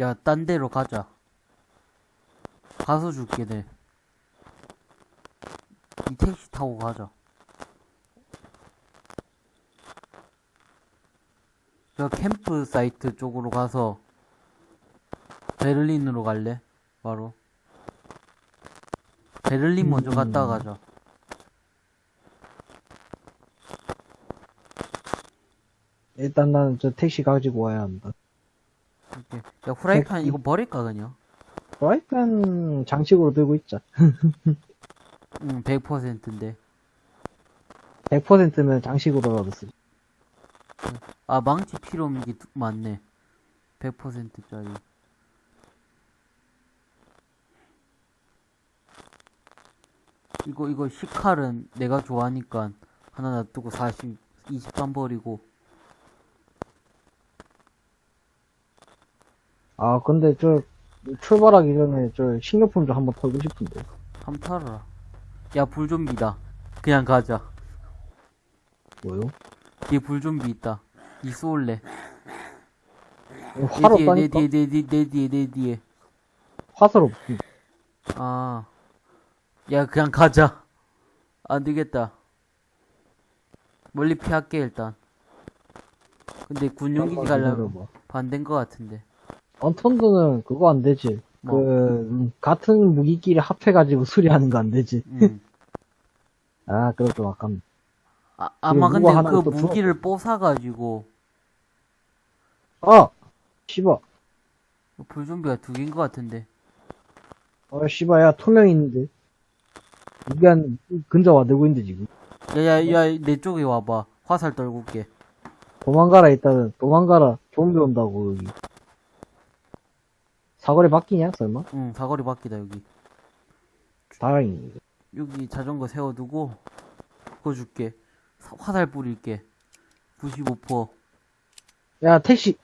야, 딴 데로 가자. 가서 줄게, 내. 이 택시 타고 가자. 저 캠프 사이트 쪽으로 가서 베를린으로 갈래? 바로. 베를린 먼저 음. 갔다 가자. 일단 나는 저 택시 가지고 와야 한다. 야, 후라이팬. 이거 버릴까, 그냥? 프라이팬 장식으로 들고 있자. 응, 100%인데. 100%면 장식으로라도 쓰지. 아, 망치 필요 없는 게 두- 많네. 100%짜리. 이거, 이거, 시칼은 내가 좋아하니까 하나 놔두고 40, 23 버리고. 아, 근데 저, 출발하기 전에 저 식료품 좀 한번 털고 싶은데. 한번 털어라. 야, 불좀비다. 그냥 가자. 뭐요? 뒤에 불좀비 있다. 이 쏠래. 내 화로 뒤에, 내 따니까? 뒤에, 내 뒤에, 내 뒤에, 내 뒤에. 화살 없지. 아. 야, 그냥 가자. 안 되겠다. 멀리 피할게, 일단. 근데 군용기지 가려면. 반대인 것 같은데. 언턴드는 그거 안 되지. 뭐? 그, 음, 같은 무기끼리 합해가지고 수리하는 거 안 되지. 음. 아, 그럼 좀 아깝네. 아, 아마 근데 그또 무기를 뽀사가지고 아! 씨발. 불좀비가 두 개인 것 같은데. 아, 씨발, 야, 투명 있는데. 이게 한, 근접 와들고 있는데, 지금. 야, 야, 야, 내 쪽에 와봐. 화살 떨고 올게. 도망가라, 일단은. 도망가라. 좀비 온다고, 여기. 사거리 바뀌냐, 설마? 응, 사거리 바뀌다, 여기. 다행이네. 여기 자전거 세워두고, 그거 줄게. 사- 화살 뿌릴게. 95%. 야, 택시!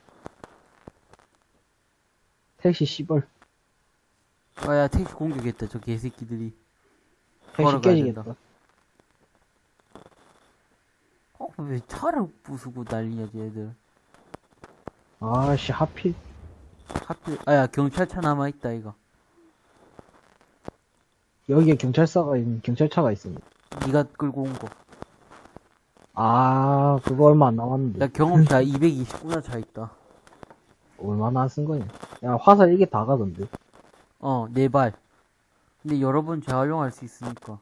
택시, 씨발. 아, 야, 택시 공격했다, 저 개새끼들이. 택시 깨지겠다. 된다. 어, 왜 차를 부수고 난리냐, 쟤들. 아씨, 하필. 하필, 아, 야, 경찰차 남아 있다, 이거. 여기에 경찰서가 있는, 경찰차가 있습니다. 니가 끌고 온 거. 아, 그거 얼마 안 남았는데. 야, 경험차 229나 차 있다. 얼마나 안쓴 거냐. 야, 화살 이게 다 가던데. 어, 네 발. 근데 여러 번 재활용할 수 있으니까.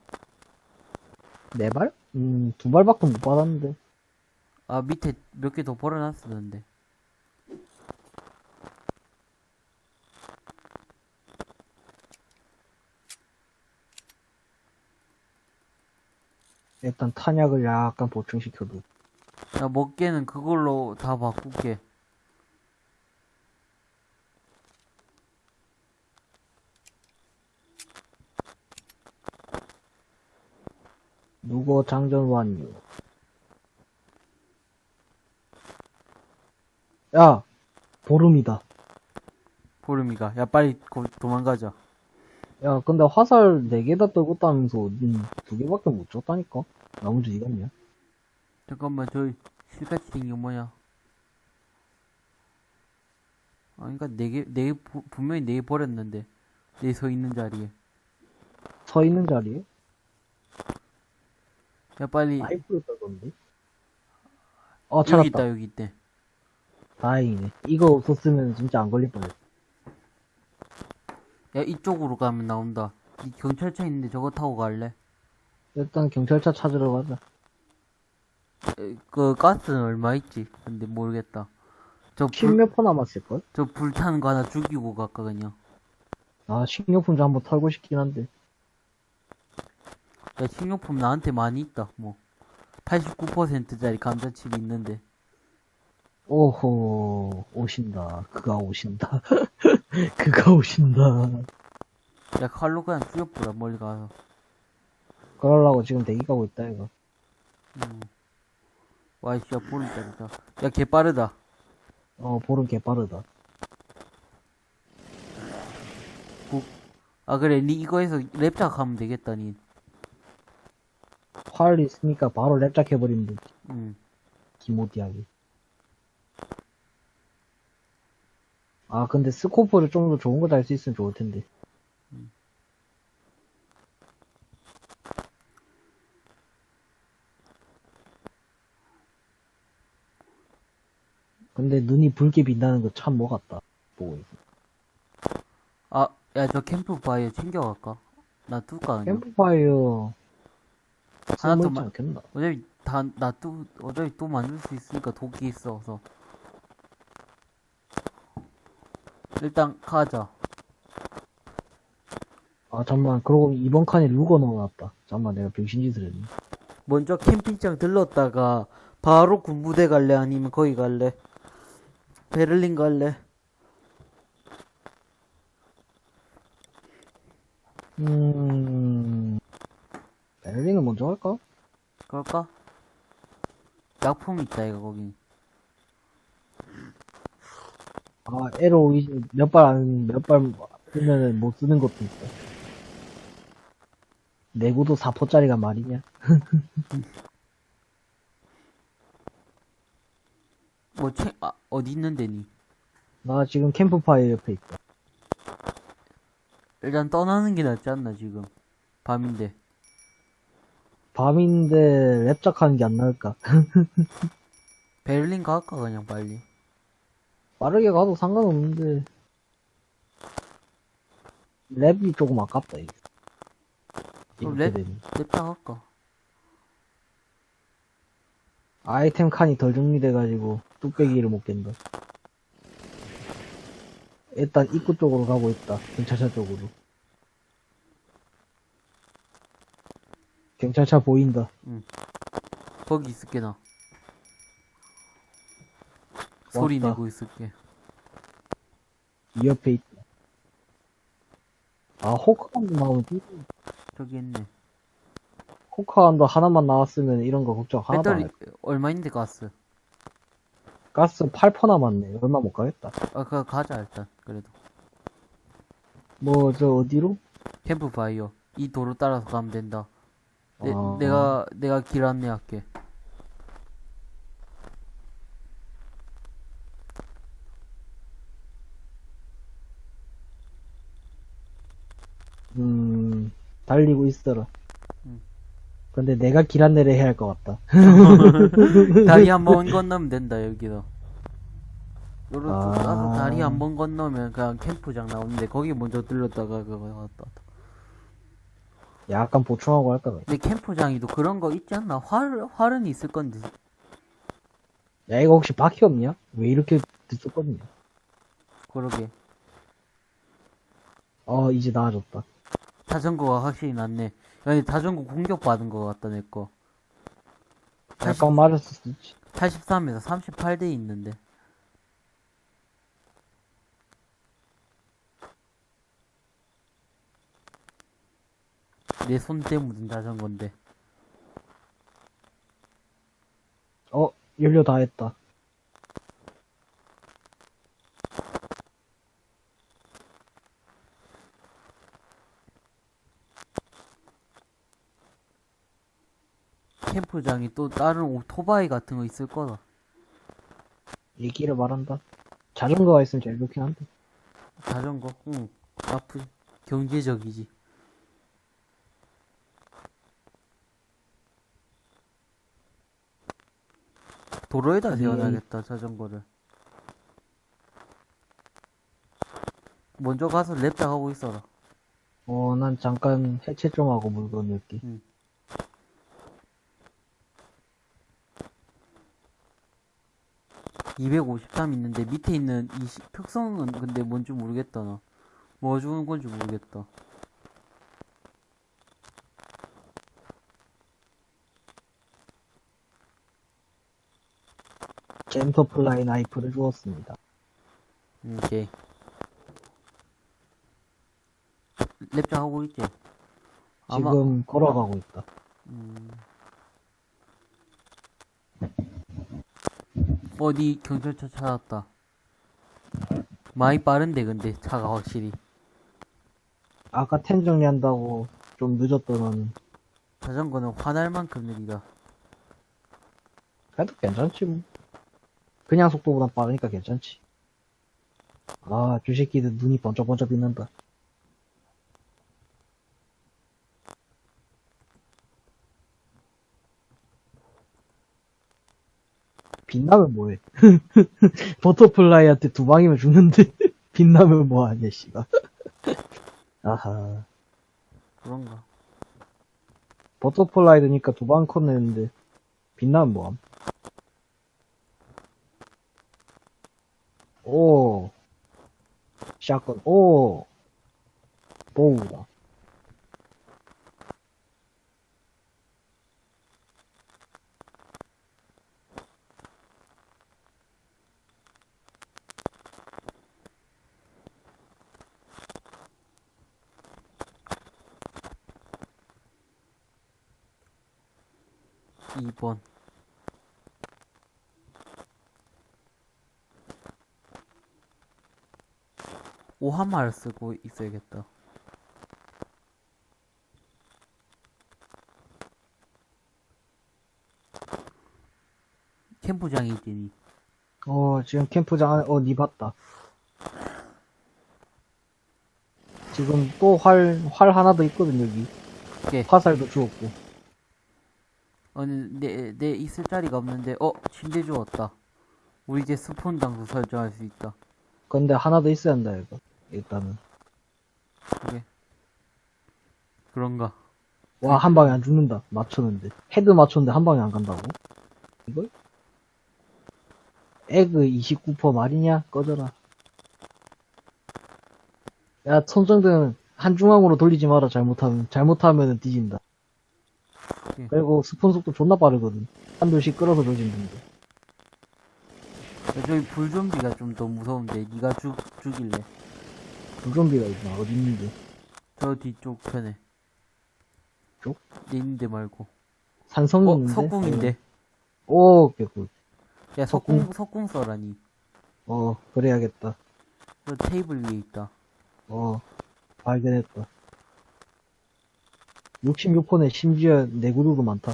네 발? 음, 두 발밖에 못 받았는데. 아, 밑에 몇 개 더 벌어놨었는데. 일단 탄약을 약간 보충시켜도. 야, 먹게는 그걸로 다 바꿀게. 누구 장전 완료. 야, 보름이다. 보름이가. 야, 빨리 거, 도망가자. 야, 근데 화살 4개 다 떨궜다면서 음, 2개밖에 못 줬다니까? 나머지 이겼냐? 잠깐만, 저기, 실같이 생긴 거 뭐냐? 아, 그니까, 네 개, 네 개, 부- 분명히 네개 버렸는데. 네서 있는 자리에. 서 있는 자리에? 야, 빨리. 라이프를 떨던데? 어, 여기 찾았다. 있다, 여기 있대. 다행이네. 이거 없었으면 진짜 안 걸릴 뻔했어. 야, 이쪽으로 가면 나온다. 이 경찰차 있는데 저거 타고 갈래? 일단 경찰차 찾으러 가자. 에, 그, 가스는 얼마 있지? 근데 모르겠다. 저 불, 십몇 퍼 남았을걸? 저 불타는 거 하나 죽이고 갈까, 그냥. 아, 식료품 좀 한번 털고 싶긴 한데. 야, 식료품 나한테 많이 있다, 뭐. 89%짜리 감자칩이 있는데. 오호, 오신다. 그가 오신다. 그가 오신다. 야, 칼로 그냥 죽여보라, 멀리 가서. 그러려고 지금 대기 가고 있다, 이거. 음. 와, 이 씨, 야, 보름 짜리다. 야, 개 빠르다. 어, 보름 개 빠르다. 아, 그래, 니 이거에서 랩작 하면 되겠다, 니. 활 있으니까 바로 랩작 해버리면 되지. 응. 기모디하게. 아, 근데 스코프를 좀 더 좋은 거 달 수 있으면 좋을 텐데. 근데 눈이 붉게 빛나는 거 참 뭐 같다. 보고 있어. 아, 야, 저 캠프파이어 챙겨갈까? 놔둘까, 그냥? 캠프파이어. 하나 더 마- 않겠나? 어차피 다, 놔두, 어차피 또 만들 수 있으니까 독이 있어서. 일단, 가자. 아, 잠만. 그러고 이번 칸에 루거 넣어놨다. 잠만, 내가 병신짓을 했네. 먼저 캠핑장 들렀다가, 바로 군부대 갈래? 아니면 거기 갈래? 베를린 갈래? 음, 베를린을 먼저 할까? 그럴까? 약품 있다, 이거, 거기. 아, 에로 몇발 안, 몇발 쓰면은 못 쓰는 것도 있어. 내구도 4포짜리가 말이냐? 뭐, 채, 아, 어디 있는데, 니? 나 지금 캠프파이어 옆에 있다. 일단 떠나는 게 낫지 않나, 지금. 밤인데. 밤인데 랩작하는 게 안 나을까? 베를린 갈까, 그냥 빨리. 빠르게 가도 상관없는데 랩이 조금 아깝다 이게. 그럼 랩? 되니. 냅다 갈까? 아이템 칸이 덜 정리돼가지고 뚝배기를 못 깬다. 일단 입구 쪽으로 가고 있다. 경찰차 쪽으로. 경찰차 보인다. 거기 있을게, 나. 소리. 내고 있을게. 이 옆에 있다. 아, 호크한도 나오면 삐- 저기 있네. 호크한도 하나만 나왔으면 이런 거 걱정 하나도 안 배터리 해. 얼마인데 가스? 가스 8% 남았네. 얼마 못 가겠다. 아, 그거 가자 일단. 그래도 뭐, 저 어디로? 캠프파이어 이 도로 따라서 가면 된다. 내, 아. 내가 내가 길 안내할게. 음, 달리고 있어라. 음. 근데 내가 길 안내를 해야 할 것 같다. 다리 한 번 건너면 된다 여기서. 요로 아. 쭉 가서 다리 한 번 건너면 그냥 캠프장 나오는데 거기 먼저 들렀다가 그거. 왔다. 약간 보충하고 할까? 봐. 근데 캠프장이도 그런 거 있지 않나? 활 활은 있을 건데. 야, 이거 혹시 바퀴 없냐? 왜 이렇게 늦었거든요? 그러게. 어, 이제 나아졌다. 자전거가 확실히 낫네. 아니 자전거 공격 받은 거 같다 내 거. 약간 맞았을 있지. 83에서 38대 있는데. 내 손때 묻은 자전거인데. 어, 연료 다 했다. 캠프장이 또 다른 오토바이 같은 거 있을 거다. 얘기를 말한다. 자전거가 있으면 제일 좋긴 한데. 자전거, 응. 나쁘, 경제적이지. 도로에다 세워놔야겠다, 자전거를. 먼저 가서 랩작 하고 있어라. 어, 난 잠깐 해체 좀 하고 물건 넣기. 253 있는데 밑에 있는 이 시- 특성은 근데 뭔지 모르겠다 나. 뭐 주는 건지 모르겠다. 젠터플라이 나이프를 주었습니다. 음, 오케이. 랩작 하고 있지? 아마 지금 걸어가고 있다. 어디 경찰차 찾았다. 많이 빠른데 근데 차가 확실히 아까 텐 정리한다고 좀 늦었더니 자전거는 화날 만큼 느리다. 그래도 괜찮지 뭐. 그냥 속도보다 빠르니까 괜찮지. 아, 저 새끼들 눈이 번쩍번쩍 빛난다. 빛나면 뭐해? butterfly한테 두 방이면 죽는데, 빛나면 뭐하냐, 씨가. 아하. 그런가. butterfly 되니까 두 방 컷냈는데, 빛나면 뭐함? 오. shotgun, 오. bow다. 이번 오한마를 쓰고 있어야겠다. 캠프장이 있더니 어, 지금 캠프장 안에, 어, 니 봤다. 지금 또 활, 활 하나 더 있거든, 여기. 예. 화살도 주웠고. 아니 내, 내 있을 자리가 없는데 어 침대 주웠다. 우리 이제 spawn 장소 설정할 수 있다. 근데 하나 더 있어야 한다, 이거. 일단은. 그래. 그런가. 와, 한 방에 안 죽는다. 맞췄는데. head 맞췄는데 한 방에 안 간다고? 이걸? 에그 29% 말이냐? 꺼져라. 야, 손정등 한중앙으로 돌리지 마라, 잘못하면. 잘못하면은 뒤진다. 예. 그리고 스폰 속도 존나 빠르거든. 한 돌씩 끌어서 조진는데. 야, 저기 불좀비가 좀 더 무서운데 네가 죽 죽일래. 불좀비가 있나? 어디 있는데? 저 뒤쪽 편에. 쪽? 내 있는데 말고. 산성이 어? 석궁인데. 오, 개꿀. 야 석궁 석궁 써라니. 어, 그래야겠다. 저 테이블 위에 있다. 어, 발견했다. 66%네 심지어 내구도도 많다.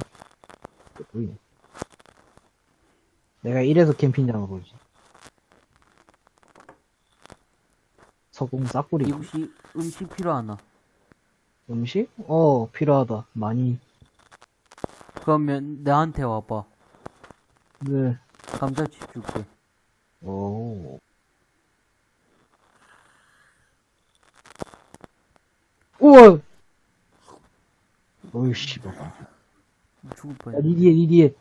보이네. 내가 이래서 캠핑장을 오지. 석궁 싹뿌리. 이 혹시 음식 필요하나? 음식? 어, 필요하다. 많이. 그러면 나한테 와봐. 네. 감자칩 줄게. 오. 우와! 어이, 씨발. 죽을 야, 뻔했네. 니 뒤에, 니 뒤에.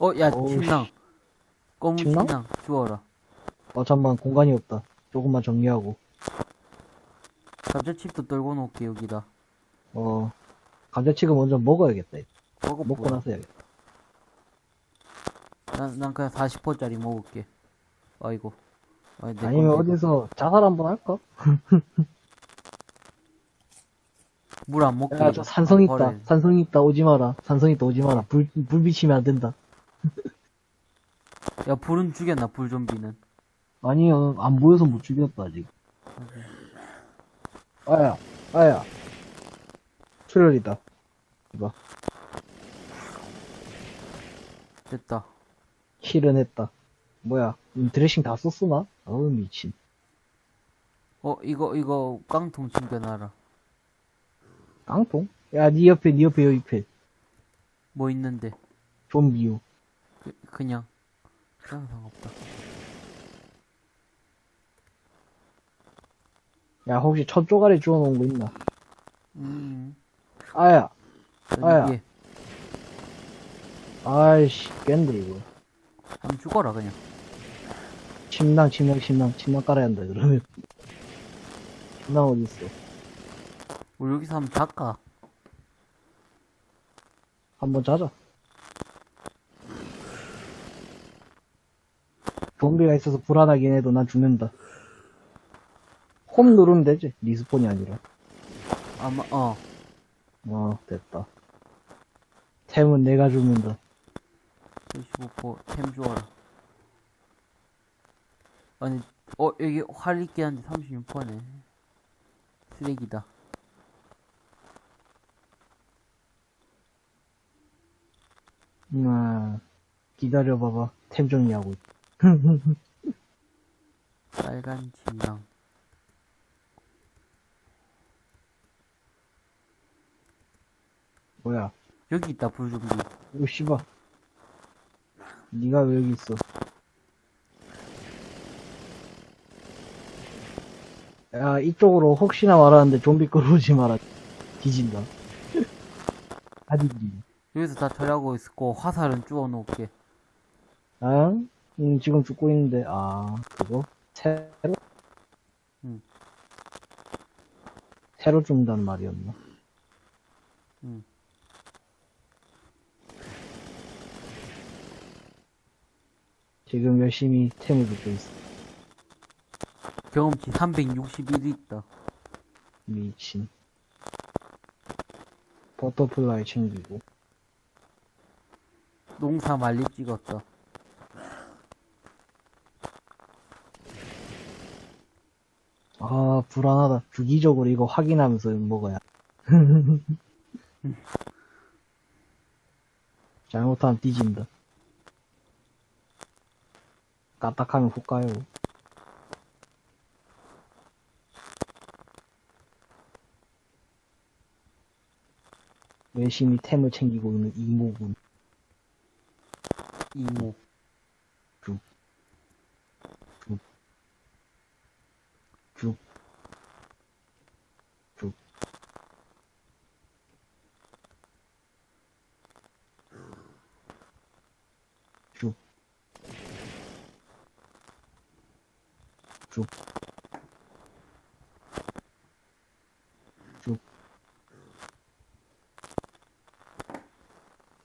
어, 야, 어우, 침낭. 검은 침낭? 침낭 주워라. 어, 잠만, 공간이 없다. 조금만 정리하고. 감자칩도 떨궈 놓을게, 여기다. 어, 감자칩을 먼저 먹어야겠다. 먹어, 먹고 나서 해야겠다. 난, 난 그냥 40%짜리 먹을게. 아이고. 아니, 내 아니면. 어디서 자살 한번 할까? 물 안 먹게. 야, 저 산성 있다. 버려야 돼. 산성 있다. 오지 마라. 산성 있다. 오지 마라. 불, 불 비치면 안 된다. 야, 불은 죽였나, 불 좀비는. 아니요, 안 보여서 못 죽였다, 아직. 아야, 아야. 출혈이다. 이거, 됐다. 킬은 했다. 뭐야, 음, 드레싱 다 썼으나? 어우, 미친. 어, 이거, 이거, 깡통 챙겨놔라. 깡통? 야, 니 옆에, 니 옆에, 여기 옆에. 뭐 있는데. 좀비유. 그, 그냥. 그냥 상관없다. 야, 혹시 첫 쪼가리 주워놓은 거 있나? 음. 아야, 아야. 위에. 아이씨, 깬데, 이거. 한번 죽어라, 그냥. 침낭, 침낭, 침낭, 침낭 깔아야 한다, 그러면. 침낭 어딨어? 우리 여기서 한번 잘까? 한번 자자. 좀비가 있어서 불안하긴 해도 난 죽는다. 홈 누르면 되지. 리스폰이 아니라. 아마, 어. 어, 됐다. 템은 내가 죽는다. 75%템 주어라. 아니, 어, 여기 활 있긴 한데 36%네. 쓰레기다. 음, 기다려봐봐. 템 정리하고. 있- 빨간 진양. 뭐야. 여기 있다, 불좀비. 이거 씨발. 니가 왜 여기 있어? 야, 이쪽으로 혹시나 말하는데 좀비 끌어오지 마라. 뒤진다. 아디지. 여기서 다 처리하고 있고, 화살은 주워 놓을게. 아? 음, 지금 죽고 있는데, 아, 그거? 새로? 응. 새로 죽는다는 말이었나? 응. 지금 열심히 템을 줍고 있어. 경험치 361 있다. 미친. butterfly 챙기고. 농사 말리 찍었다. 아, 불안하다. 주기적으로 이거 확인하면서 먹어야. 잘못하면 뒤진다. 까딱하면 훅 가요. 열심히 템을 챙기고 있는 이모군. 이모. 쭉. 쭉. 쭉. 쭉. 쭉.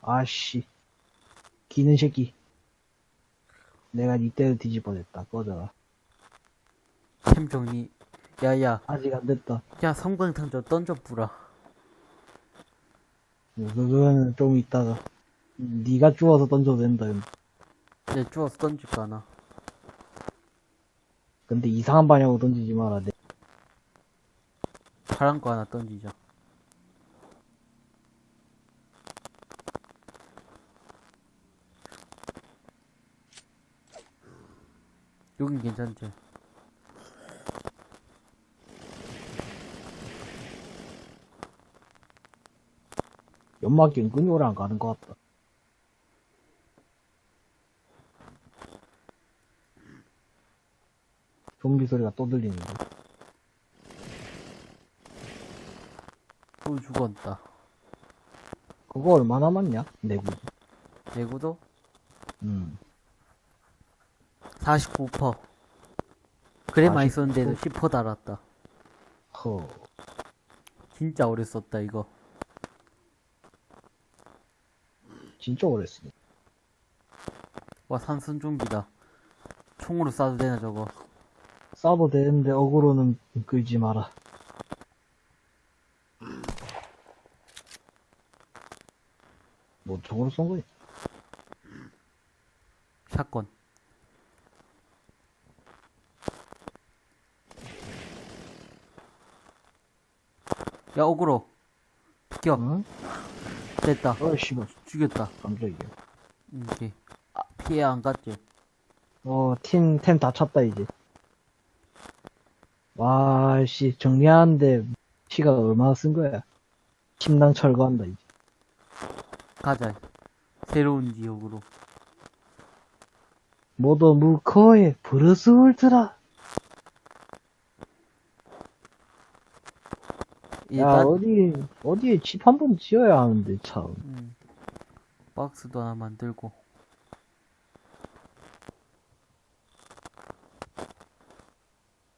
아씨. 기는 새끼. 내가 니 때를 뒤집어냈다. 꺼져라. 템 정리. 야, 야. 아직 안 됐다. 야, 성광탄 저 던져 뿌라. 그거는 좀 이따가 네가 주워서 던져도 된다. 내 주워서 던질까나. 근데 이상한 방향으로 던지지 마라. 내 파란 거 하나 던지자. 여긴 괜찮지? 연막이 은근히 오래 안 가는 것 같다. 좀비 소리가 또 들리는데. 또 죽었다. 그거 얼마 남았냐? 내구. 내구도 음. 49%. 그래 많이 49%? 썼는데도 10% 달았다. 허. 진짜 오래 썼다, 이거. 진짜 오래 쓰네. 와, 산순 좀비다. 총으로 쏴도 되나, 저거. 싸도 되는데 어그로는 끌지 마라. 뭐 저거로 쏜 거야? 샷건. 야, 어그로. 비켜. 응? 됐다. 어, 씨발. 죽였다. 깜짝이야. 이게. 아, 피해 안 갔지? 어, 팀, 템 다 찼다, 이제. 와, 씨, 정리하는데 시간 얼마나 쓴 거야? 침낭 철거한다, 이제. 가자. 새로운 지역으로. 모두 무커에 브루스 울트라. 야, 일단, 어디, 어디에 집 한 번 지어야 하는데, 참. 음, 박스도 하나 만들고.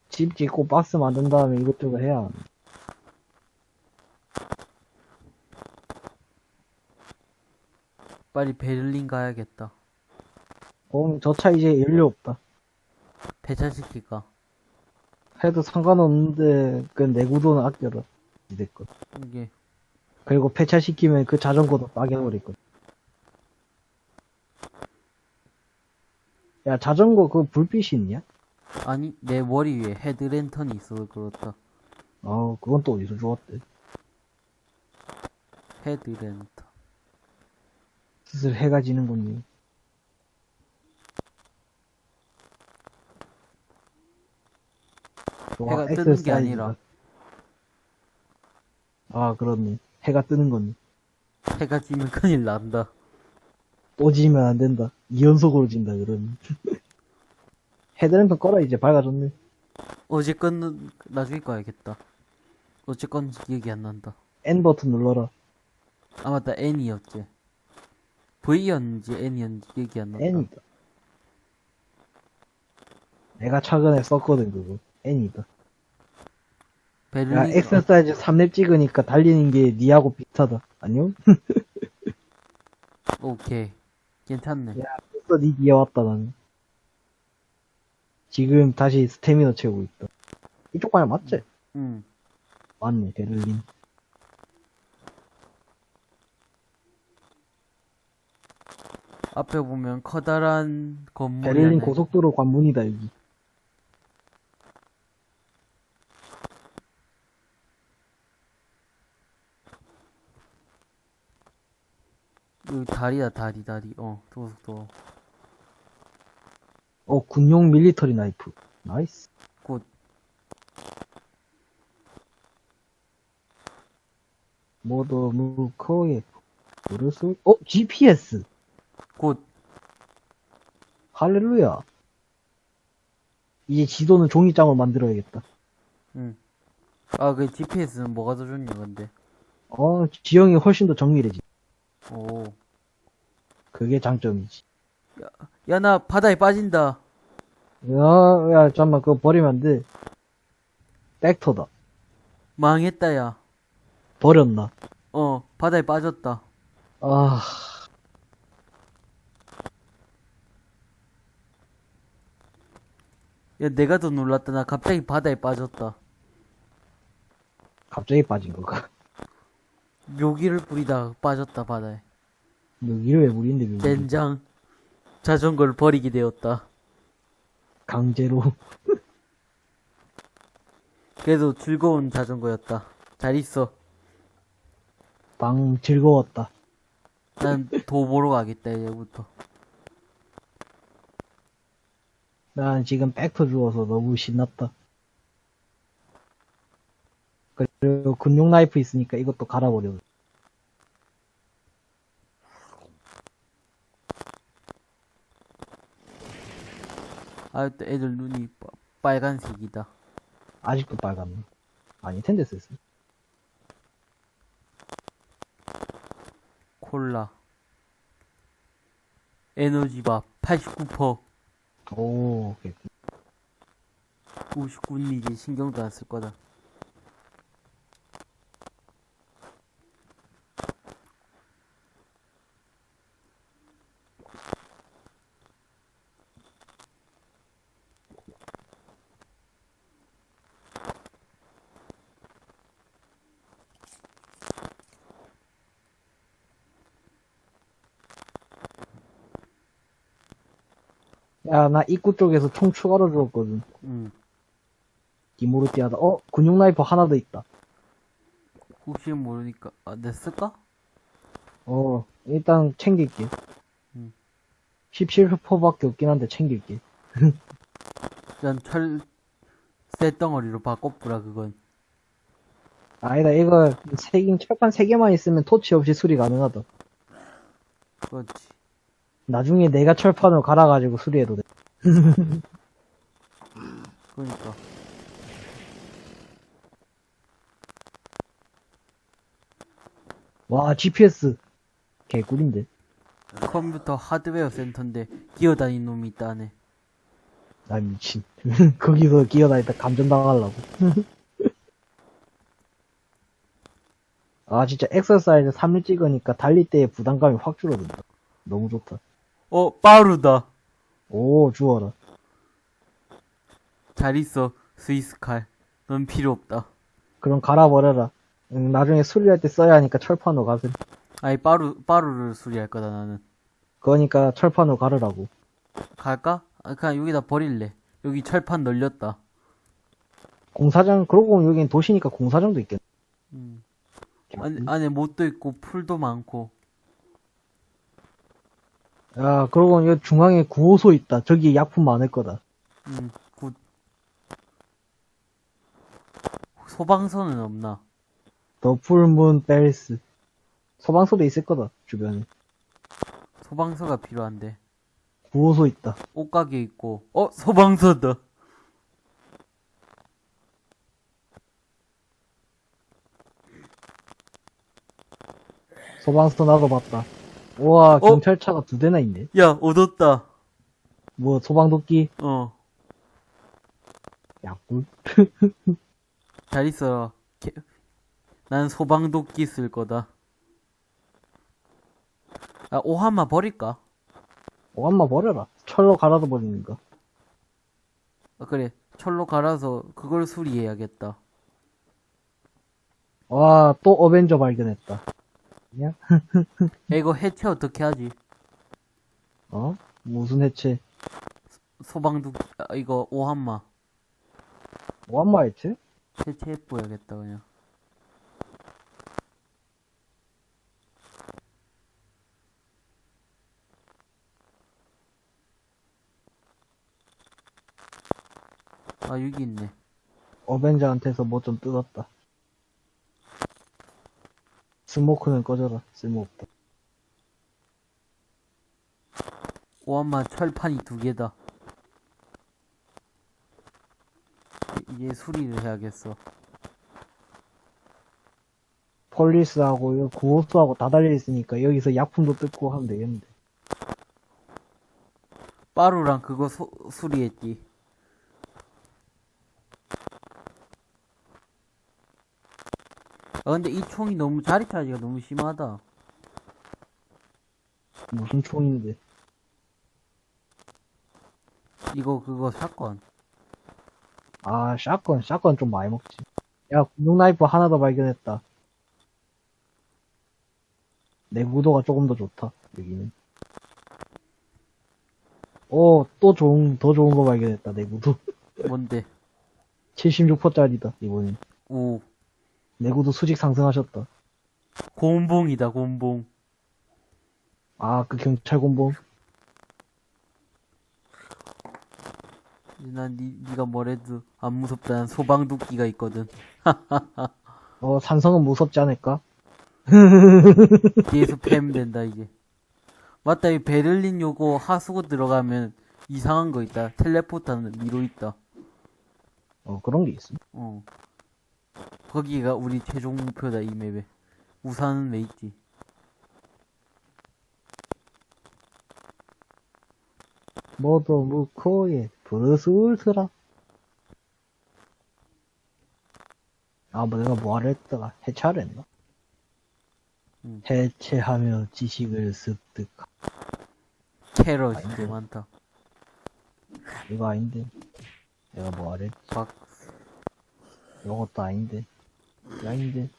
집 짓고 박스 만든 다음에 이것저것 해야 하는데. 빨리 베를린 가야겠다. 어, 저차 이제 연료 없다. 배차시킬까? 해도 상관없는데, 그 내구도는 아껴라. 이랬거 이게 그리고 폐차시키면 그 자전거도 빠개버릴 거야. 야, 자전거 그 불빛이 있냐? 아니, 내 머리 위에 헤드랜턴이 있어서 그렇다. 어, 그건 또 어디서 주웠대? 헤드랜턴. 슬슬 해가 지는군요. 해가 뜨는 게 아니라. 아, 그렇네. 해가 뜨는 거네. 해가 지면 큰일 난다. 또 지면 안 된다. 2연속으로 진다, 그러면. 헤드램프 꺼라, 이제 밝아졌네. 어제 건는 나중에 꺼야겠다. 어제 건지 기억이 안 난다. N 버튼 눌러라. 아 맞다 N이었지. V였는지 N이었는지 기억이 안 난다. N이다. 내가 최근에 썼거든, 그거. N이다. 베를린 야, 엑서사이즈 3렙 찍으니까 달리는 게 니하고 비슷하다. 안녕? 어, 오케이 괜찮네. 야, 벌써 니 뒤에 왔다, 나는. 지금 다시 스태미너 채우고 있다. 이쪽 방향 맞지? 응. 맞네, 베를린. 앞에 보면 커다란 건물이 베를린 하나 고속도로 관문이다, 여기. 여기 다리다 다리 다리. 어 도둑도 어, 군용 military knife. nice. 곧 모더 무커에 브루스 어 GPS 곧 할렐루야 이제 지도는 종이장으로 만들어야겠다 응. 아, 그 GPS는 뭐가 더 좋냐, 근데. 어 지형이 훨씬 더 정밀해지 오. 그게 장점이지 야, 나 바다에 빠진다. 야, 야 잠깐만 그거 버리면 안돼 벡터다 망했다, 야. 버렸나 어, 바다에 빠졌다. 아 야, 내가 더 놀랐다. 나 갑자기 바다에 빠졌다. 갑자기 빠진 거가 묘기를 뿌리다가 빠졌다, 바다에. 여기를 왜 무리인데 여기 젠장. 자전거를 버리게 되었다. 강제로 그래도 즐거운 자전거였다. 잘 있어. 방 즐거웠다 난 도 보러 가겠다, 이제부터. 난 지금 벡터 주워서 너무 신났다 그리고 군용 나이프 있으니까 이것도 갈아버려 아, 또 애들 눈이 빠- 빨간색이다. 아직도 빨갛네. 아니, 텐데 썼어. 콜라. 에너지바 89%. 오, 오케이. 59는 이제 신경도 안 쓸 거다. 야, 나 입구 쪽에서 총 추가로 주었거든. 응. 디모르티아다. 어, 군용 나이프 하나 더 있다. 혹시 모르니까, 아, 내 쓸까? 어, 일단 챙길게. 음. 17%밖에 없긴 한데 챙길게. 난 철, 쇠덩어리로 바꿔보라, 그건. 아니다, 이거 세 개, 철판 세 개만 있으면 토치 없이 수리 가능하다. 그렇지. 나중에 내가 철판을 갈아가지고 수리해도 돼. 그러니까. 와, GPS. 개꿀인데. 컴퓨터 하드웨어 센터인데, 기어다니는 놈이 있다네. 나 미친. 거기서 기어다니다 감전당하려고. 아, 진짜 엑서사이즈 3일 찍으니까 달릴 때의 부담감이 확 줄어든다. 너무 좋다. 어, 빠르다. 오, 주워라. 잘 있어, 스위스 칼. 넌 필요 없다. 그럼 갈아버려라. 응, 나중에 수리할 때 써야 하니까 철판으로 가세. 아니, 빠루, 빠루를 수리할 거다, 나는. 그러니까 철판으로 가르라고. 갈까? 아, 그냥 여기다 버릴래. 여기 철판 널렸다. 공사장, 그러고 보면 여긴 도시니까 공사장도 있겠네. 음. 안에, 안에 못도 있고, 풀도 많고. 야, 그러고 보면 여기 중앙에 구호소 있다. 저기 약품 많을 거다. 음, good. 소방서는 없나? 더 풀문 벨스. 소방서도 있을 거다, 주변에. 소방서가 필요한데. 구호소 있다. 옷가게 있고, 어, 소방서다. 소방서 나도 봤다. 우와, 경찰차가 두 대나 있네. 야, 얻었다. 뭐, 소방도끼? 어, 약꿀? 잘 있어라. 개- 난 소방도끼 쓸 거다. 아, 오한마 버릴까? 오한마 버려라. 철로 갈아도 버리니까. 아, 그래. 철로 갈아서 그걸 수리해야겠다. 와, 또 어벤져 발견했다. 그냥? 야, 이거 해체 어떻게 하지? 어? 무슨 해체? 소방도, 아, 이거 오한마. 오한마 해체? 해체해 보야겠다, 그냥. 아, 여기 있네. 어벤져한테서 뭐 좀 뜯었다. 스모크는 꺼져라. 쓸모없다. 오한마 철판이 두 개다. 이제 수리를 해야겠어. 폴리스하고 요 구호수하고 다 달려있으니까 여기서 약품도 뜯고 하면 되겠는데. 빠루랑 그거 소- 수리했지. 아, 근데 이 총이 너무 자리 차지가 너무 심하다. 무슨 총인데. 이거, 그거 사건. 아, 샷건, 샷건 좀 많이 먹지. 야, 군용 나이프 하나 더 발견했다. 내구도가 조금 더 좋다, 여기는. 오, 또 좋은, 더 좋은 거 발견했다, 내구도. 뭔데? 76%짜리다, 이번엔. 오, 내구도 수직 상승하셨다. 곰봉이다, 곰봉. 아, 그 경찰 곤봉. 난 니, 니가 뭐래도 안 무섭다. 난 소방도끼가 있거든. 어, 산성은 무섭지 않을까? 뒤에서 패면 된다, 이제. 맞다, 이 베를린 요거 하수구 들어가면 이상한 거 있다. 텔레포트 하는 미로 있다. 어, 그런 게 있어. 어. 거기가 우리 최종 목표다, 이 맵에. 우산은 왜 있지? 모두 무코에 브루스 울트라. 아, 뭐 내가 뭐하려 했다가 해체하려 했나? 응. 해체하며 지식을 습득. 캐럿이 꽤 많다. 이거 아닌데. 내가 뭐하려 했 박, 이것도 아닌데. 아닌데.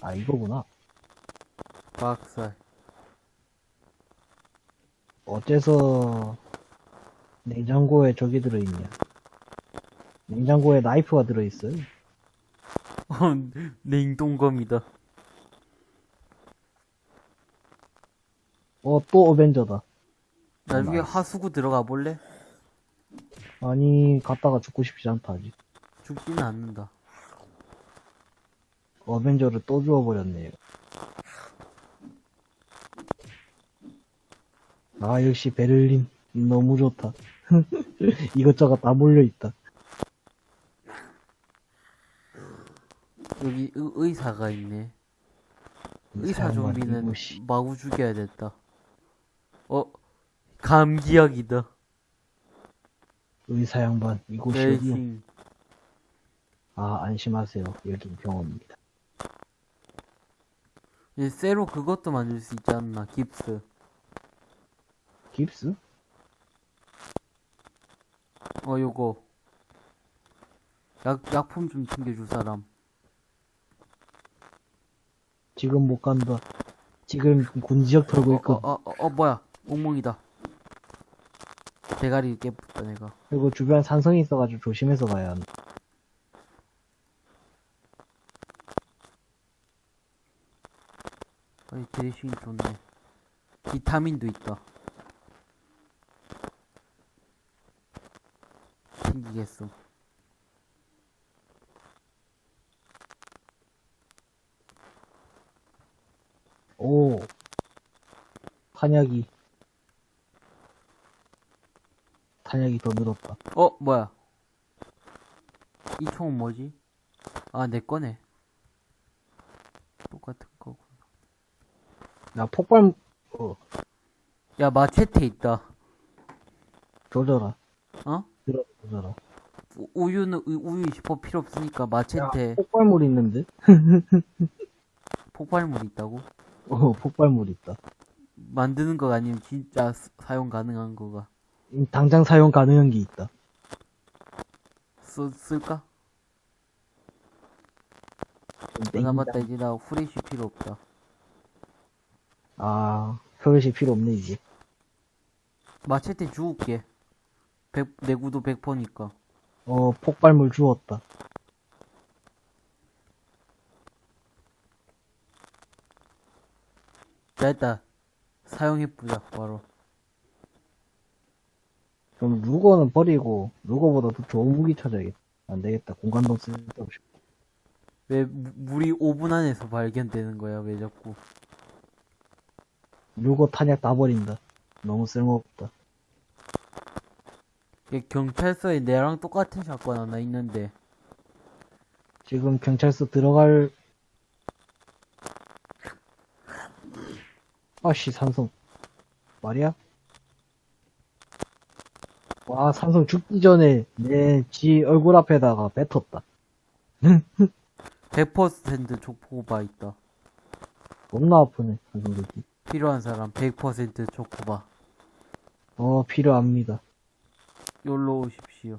아, 이거구나. 박살. 어째서 냉장고에 저기 들어있냐. 냉장고에 나이프가 들어있어요. 어, 냉동검이다. 어, 또 avenger다. 나중에 nice. 하수구 들어가 볼래? 아니, 갔다가 죽고 싶지 않다, 아직. 죽지는 않는다. avenger를 또 주워버렸네요. 아, 역시 베를린. 너무 좋다. 이것저것 다 몰려있다. 여기 의, 의사가 있네. 의사 좀비는. 마구 죽여야 됐다. 어, 감기약이다. 의사 양반, 이곳이 어디요? 아, 안심하세요. 여긴 병원입니다. 이제 쇠로 그것도 만들 수 있지 않나, 깁스. 깁스? 어, 요거. 약, 약품 좀 챙겨줄 사람. 지금 못 간다. 지금 군지역 털고 어, 있거든. 어, 어, 어, 뭐야. 옥몽이다. 대가리 깨붙다, 내가. 그리고 주변 산성이 있어가지고 조심해서 가야 한다. 여기 드레싱이 좋네 비타민도 있다. 생기겠어. 오. 탄약이. 탄약이 더 늘었다. 어 뭐야? 이 총은 뭐지? 아 내 거네. 야, 폭발, 어, 야, 마체테 있다. 조져라. 어? 들어, 조져라. 우- 우유는, 우- 우유 20% 필요 없으니까 야, 마체테 폭발물 있는데? 폭발물 있다고? 어, 폭발물 있다. 만드는 거 아니면 진짜 스- 사용 가능한 거가. 음, 당장 사용 가능한 게 있다. 쓰, 쓸까? 땡긴다. 이제 나 후레쉬 필요 없다. 아, 혈시 필요 없네, 이제. 마체테 주울게. 100, 내구도 100%니까. 어, 폭발물 주웠다. 자, 일단, 사용해보자, 바로. 그럼 루거는 버리고, 루거보다 더 좋은 무기 찾아야겠다. 안 되겠다. 공간동 쓸데없이. 왜, 무- 물이 5분 안에서 발견되는 거야, 왜 자꾸. 루거 탄약 다 버린다. 너무 쓸모없다. 얘 경찰서에 내랑 똑같은 사건 하나 있는데, 지금 경찰서 들어갈, 아씨, 산성. 말이야? 와, 산성 죽기 전에 내 지 얼굴 앞에다가 뱉었다. 100% 족보바 있다. 겁나 아프네, 산성 죽기. 필요한 사람 100% 족보바. 어, 필요합니다. 여기로 오십시오.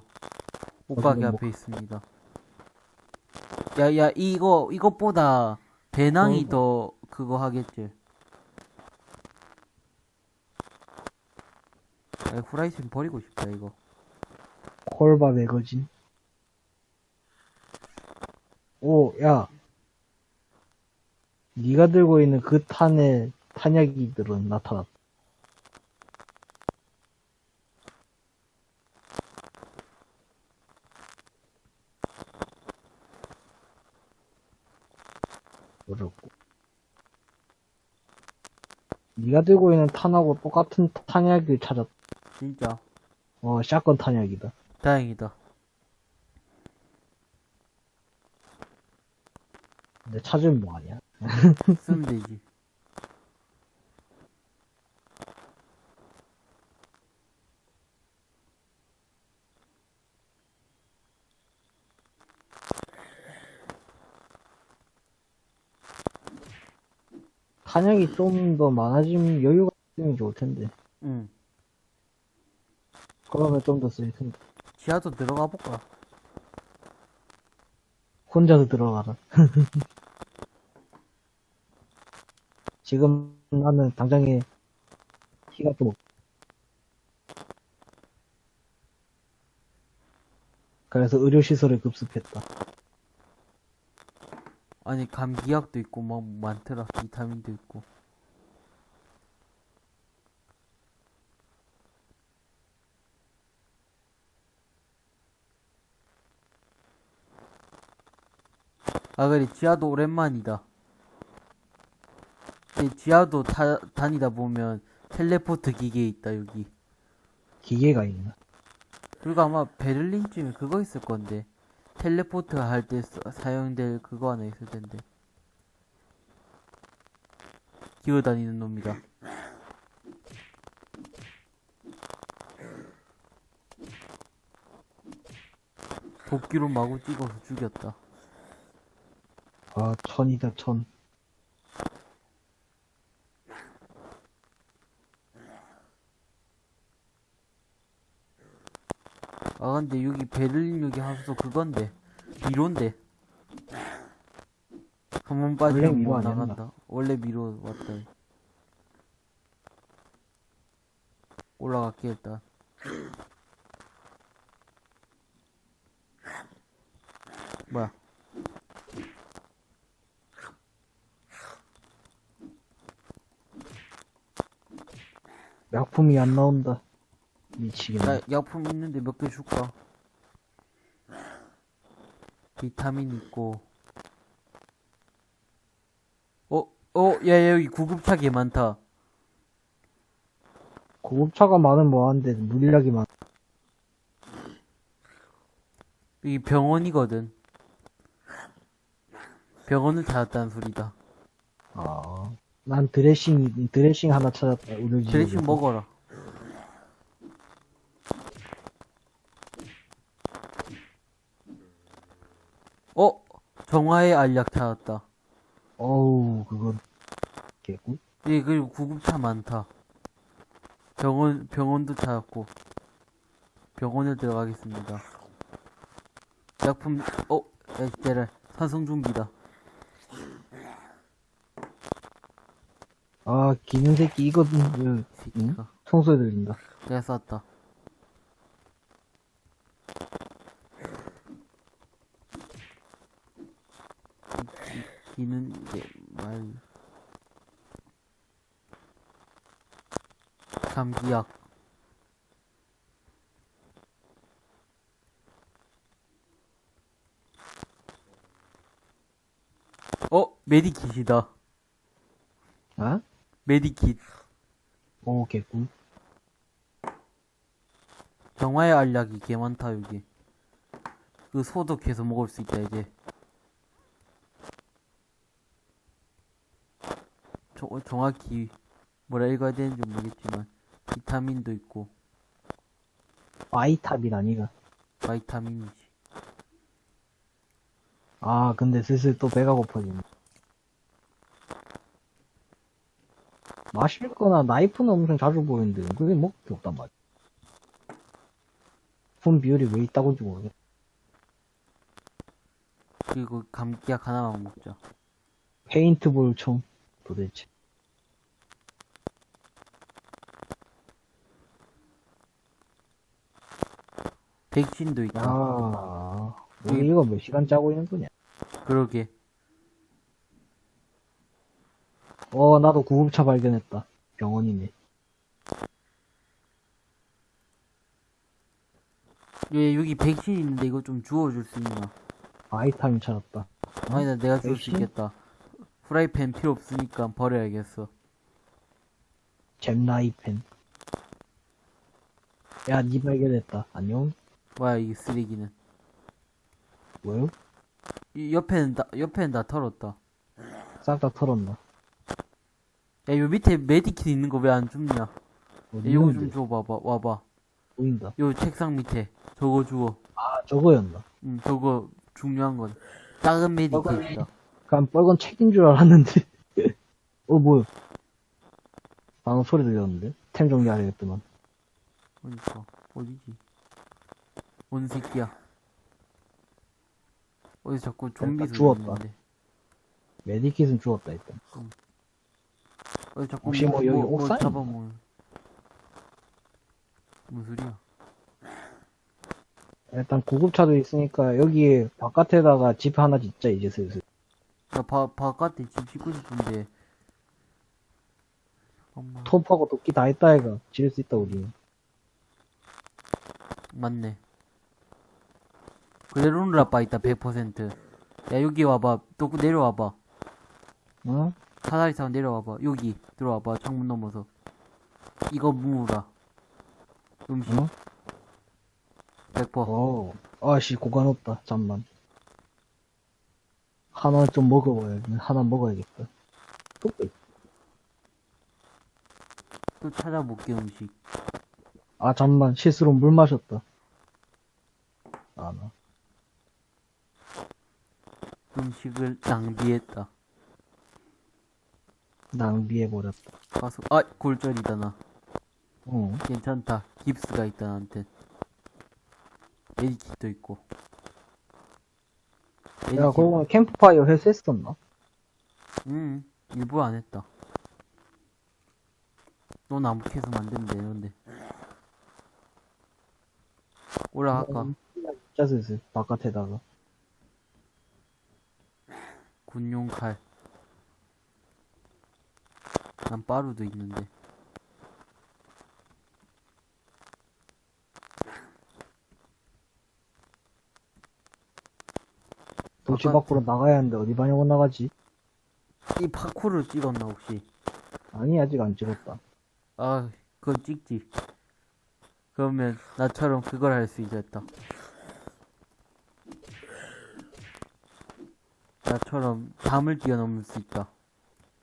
옷가게 뭐- 앞에 있습니다. 야, 야, 이거, 이것보다 배낭이 어. 더 그거 하겠지. 아, 후라이팬 버리고 싶다, 이거. 콜바 매거진. 오, 야. 네가 들고 있는 그 탄의 탄약이들은 나타났다. 어렵고. 네가 들고 있는 탄하고 똑같은 탄약을 찾았. 진짜. 어, 샷건 탄약이다. 다행이다. 근데 찾으면 뭐하냐? 쓰면 되지. 탄약이 좀 더 많아지면 여유가 있으면 좋을 텐데. 응. 그러면 좀 더 쓸 텐데. 지하도 들어가 볼까? 혼자서 들어가라. 지금 나는 당장에 키가 좀 없. 그래서 의료시설에 급습했다. 아니, 감기약도 있고, 막 많더라. 비타민도 있고. 아, 그래, 지하도 오랜만이다. 이 지하도 타, 다니다 보면 텔레포트 기계 있다, 여기. 기계가 있나? 그리고 아마 베를린쯤에 그거 있을 건데. 텔레포트 할 때 사용될 그거 하나 있을 텐데. 기어다니는 놈이다. 도끼로 마구 찍어서 죽였다. 아, 천이다, 천. 아 근데 여기 베를린 여기 하수도 그건데 미로인데 한 번 빠지면 미로? 나간다 원래 미로 왔다 올라갈게 일단 뭐야 약품이 안 나온다. 미치겠네. 나 약품 있는데 몇 개 줄까 비타민 있고 어? 어? 야, 야 여기 구급차 개 많다 구급차가 많으면 뭐하는데 물리력이 많. 여기 병원이거든. 병원을 찾았다는 소리다. 아, 난 드레싱 드레싱 하나 찾았다. 드레싱 먹어라. 어? 정화의 알약 찾았다. 어우, 그건 개꿀. 예, 그리고 구급차 많다. 병원, 병원도 찾았고. 병원에 들어가겠습니다. 약품, 어, 야, 때려. 산성준비다. 아, 기는 새끼 이거 음, 이 새끼가. 청소해 들린다. 내가 쐈다. 기- 기는 게 말. 감기약. 어, medikit이다. 아? medikit. 오, 개꿀. 정화의 알약이 개 많다 여기 그 소독해서 먹을 수 있다 이제 저, 정확히 뭐라 읽어야 되는지 모르겠지만 비타민도 있고 바이탑이 아니가. vitamin이지 아, 근데 슬슬 또 배가 고파지네. 마실 거나 나이프는 엄청 자주 보이는데, 그게 먹을 게 없단 말이야. 품 비율이 왜 있다고인지 모르겠어. 그리고 감기약 하나만 먹자 페인트볼 총, 도대체. 백신도 있다 아, 우리 이거 몇 시간 짜고 있는 거냐? 그러게 어, 나도 구급차 발견했다. 병원이네. 예 여기 백신 있는데 이거 좀 주워줄 수 있나 바이타민 찾았다. 아니다 내가 줄수 백신? 있겠다 프라이팬 필요 없으니까 버려야겠어 잼라이펜. 야, 니 발견했다. 안녕? 뭐야 이 쓰레기는 뭐요? 이 옆에는 다 옆에는 다 털었다 싹 다 털었나? 야, 요 밑에 메디킷 있는 거 왜 안 줍냐? 이거 좀? 줘봐봐, 와봐. 보인다. 요 책상 밑에. 저거 주워. 아, 저거였나? 응, 저거 중요한 건. 작은 메디킷이다. 그냥 빨간 책인 줄 알았는데. 어, 뭐야? 방금 소리 들렸는데? 템 정리하려겠더만. 어디서? 어디지? 뭔 새끼야? 어디 자꾸 좀비 소리 주웠다. 메디킷은 주웠다, 일단. 어디 자꾸 혹시 뭐 여기 옥상인가? 잡아먹는. 무슨 소리야? 일단 구급차도 있으니까 여기 바깥에다가 집 하나 짓자, 이제 슬슬. 나 바, 바깥에 집 짓고 싶은데. 잠깐만. 톱하고 도끼 다 있다, 애가. 지을 수 있다, 우리. 맞네. 그대로 놀아빠 있다, 100%. 야, 여기 와봐. 또 내려와봐. 어? 사다리 타고 내려와봐. 여기 들어와봐. 창문 넘어서. 이거 무라. 음식 어? 100%. 어. 아씨, 고간 없다. 잠만. 하나 좀 먹어봐야 하나 먹어야겠다. 또 찾아볼게 음식. 아, 잠만. 실수로 물 마셨다. 아, 나. 음식을 낭비했다. 낭비해버렸다. 가서 아 골절이다 나. 어. 괜찮다. 깁스가 있다 나한테. 메디킷도 있고. 야, 메디킷. 그거 캠프파이어 회수했었나? 응. 일부러 안 했다. 너 나무 캐서 만들면 되는데. 올라갈까? 진짜 슬슬. 바깥에다가. 군용 칼. 난 빠루도 있는데. 도시 밖으로 나가야 하는데 어디 방향으로 나가지? 이 파쿠를 찍었나 혹시? 아니, 아직 안 찍었다. 아 그건 찍지. 그러면 나처럼 그걸 할 수 있겠다. 나처럼 담을 뛰어넘을 수 있다.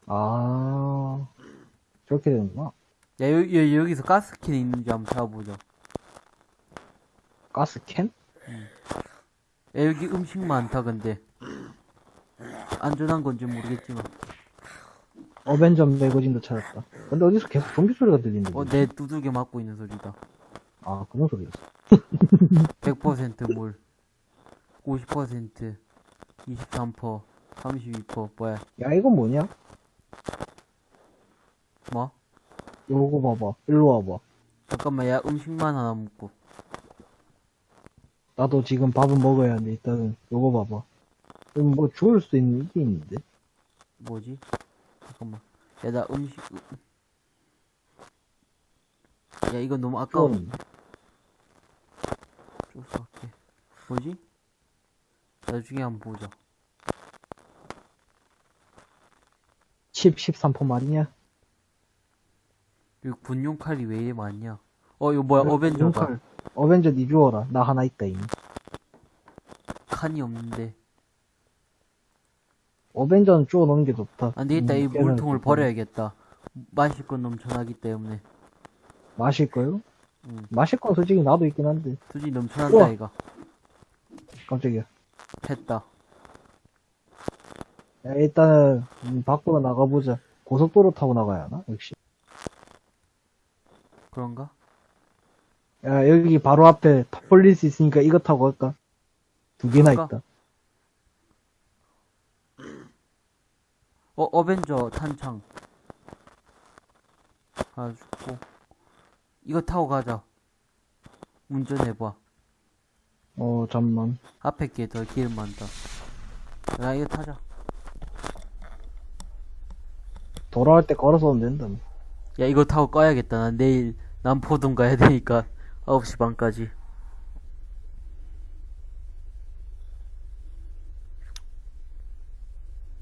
아, 저렇게 되는구나. 야, 여, 여, 여기서 가스캔이 있는지 한번 찾아보자. 가스캔? 야, 여기 음식 많다, 근데. 안전한 건지 모르겠지만. 어벤져 매거진도 찾았다. 근데 어디서 계속 좀비 소리가 들리는데? 어, 내 두들겨 맞고 있는 소리다. 아, 그런 소리였어. 100% 물. 50%, 23%, 32%, 뭐야, 야, 이건 뭐냐? 뭐? 요거 봐봐. 일로 와봐. 잠깐만, 야, 음식만 하나 먹고. 나도 지금 밥은 먹어야 하는데, 일단은 요거 봐봐. 여기 뭐 주울 수 있는 이게 있는데? 뭐지? 잠깐만. 야, 나 음식, 야, 이거 너무 아까워. 그건 쫓아갈게. 뭐지? 나중에 한번 보자. 칩13% 말이냐? 여기 군용 칼이 왜 이리 많냐? 어, 이거 뭐야, 어벤져다. 용칼. 어벤져 니 주워라. 나 하나 있다, 이미. 칸이 없는데. 어벤져는 주워 넣는 게 좋다. 안 되겠다, 이 음, 깨는 물통을. 버려야겠다. 마실 건 넘쳐나기 때문에. 마실 거요? 응. 마실 건 솔직히 나도 있긴 한데. 수지 넘쳐난다, 우와. 이가. 깜짝이야. 했다. 야, 일단은, 음, 밖으로 나가보자. 고속도로 타고 나가야 하나? 역시. 그런가? 야, 여기 바로 앞에 police 있으니까 이거 타고 갈까? 두 개나 갈까? 있다. 어, 어벤져 탄창. 하나 죽고. 이거 타고 가자. 운전해봐. 어, 잠만. 앞에 게 더 기름 많다. 야, 이거 타자. 돌아올 때 걸어서 오면 된다. 뭐. 야, 이거 타고 꺼야겠다. 난 내일 남포동 가야 되니까 9시 반까지.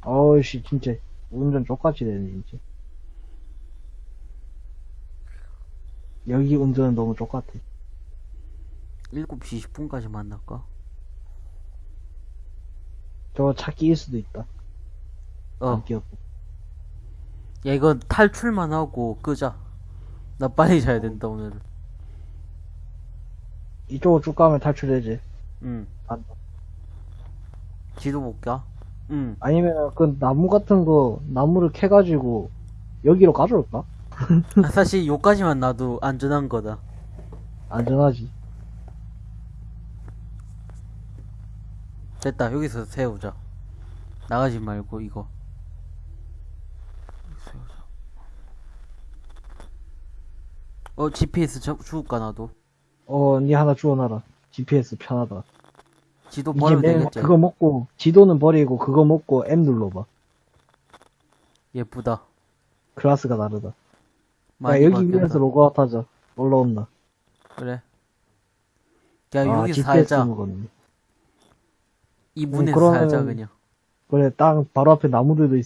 어이씨, 진짜. 운전 족같이 되네, 진짜. 여기 운전은 너무 족같아. 7시 20분까지 만날까? 저거 차 끼일 수도 있다. 어. 야, 이거 탈출만 하고 끄자. 나 빨리 자야 된다, 오늘은. 이쪽으로 쭉 가면 탈출되지. 응. 안- 지도 볼까? 응. 아니면 그 나무 같은 거, 나무를 캐가지고 여기로 가져올까? 아, 사실 요까지만 놔도 안전한 거다. 안전하지. 됐다. 여기서 세우자. 나가지 말고 이거. 세우자. 어, GPS 저, 줄까 나도. 어, 니 하나 주워놔라. GPS 편하다. 지도 맨 되겠지. 그거 먹고, 지도는 버리고 그거 먹고 M 눌러봐. 예쁘다. 클래스가 다르다. 야, 여기. 위에서 로그아웃 하자. 올라온다. 그래. 야, 아, 여기서 GPS 살자. 먹었네. 이 문에서 그러면은- 살자, 그냥. 그래, 땅 바로 앞에 나무들도 있어.